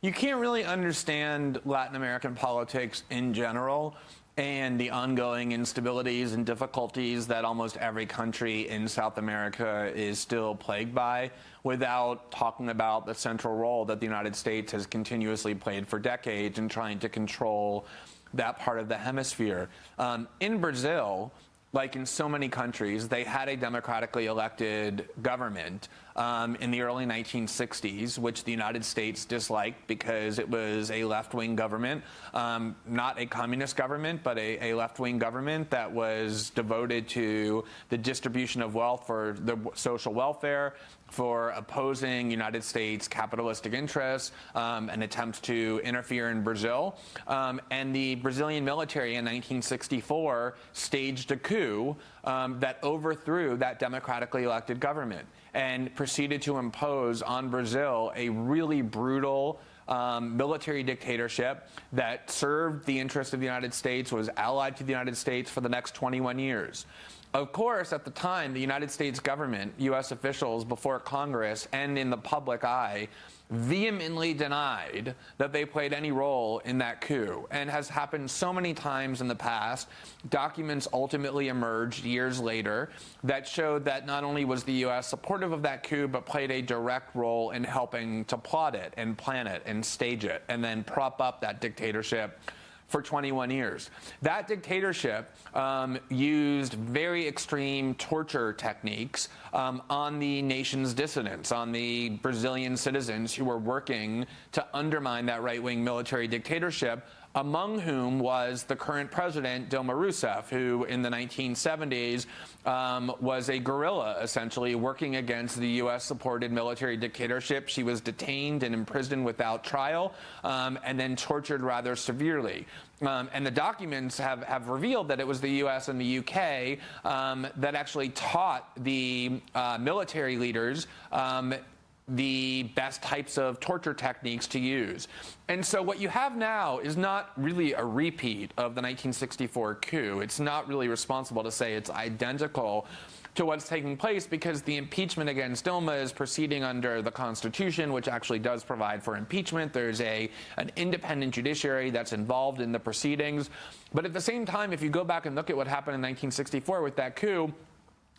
You can't really understand Latin American politics in general and the ongoing instabilities and difficulties that almost every country in South America is still plagued by without talking about the central role that the United States has continuously played for decades in trying to control that part of the hemisphere. Um, in Brazil, like in so many countries, they had a democratically elected government um, in the early 1960s, which the United States disliked because it was a left-wing government, um, not a communist government, but a, a left-wing government that was devoted to the distribution of wealth for the social welfare, for opposing United States capitalistic interests um, and attempts to interfere in Brazil. Um, and the Brazilian military in 1964 staged a coup um, that overthrew that democratically elected government and proceeded to impose on Brazil a really brutal um, military dictatorship that served the interests of the United States, was allied to the United States for the next 21 years. Of course, at the time, the United States government, U.S. officials before Congress and in the public eye vehemently denied that they played any role in that coup and has happened so many times in the past. Documents ultimately emerged years later that showed that not only was the U.S. supportive of that coup, but played a direct role in helping to plot it and plan it and stage it and then prop up that dictatorship for 21 years. That dictatorship um, used very extreme torture techniques um, on the nation's dissidents, on the Brazilian citizens who were working to undermine that right-wing military dictatorship among whom was the current president, Dilma Rousseff, who in the 1970s um, was a guerrilla, essentially, working against the U.S.-supported military dictatorship. She was detained and imprisoned without trial um, and then tortured rather severely. Um, and the documents have, have revealed that it was the U.S. and the U.K. Um, that actually taught the uh, military leaders um, the best types of torture techniques to use. And so what you have now is not really a repeat of the 1964 coup. It's not really responsible to say it's identical to what's taking place because the impeachment against Dilma is proceeding under the Constitution, which actually does provide for impeachment. There's a an independent judiciary that's involved in the proceedings. But at the same time, if you go back and look at what happened in 1964 with that coup,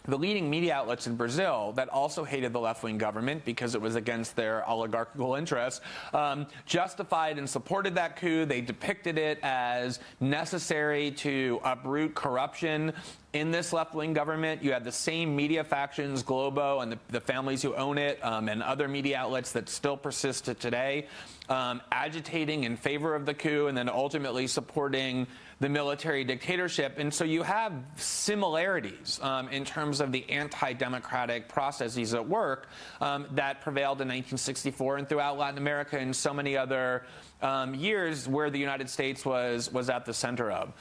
the leading media outlets in Brazil that also hated the left-wing government because it was against their oligarchical interests um, justified and supported that coup. They depicted it as necessary to uproot corruption in this left-wing government. You had the same media factions, Globo and the, the families who own it, um, and other media outlets that still persist to today, um, agitating in favor of the coup and then ultimately supporting the military dictatorship. And so you have similarities um, in terms of the anti-democratic processes at work um, that prevailed in 1964 and throughout Latin America and so many other um, years where the United States was, was at the center of.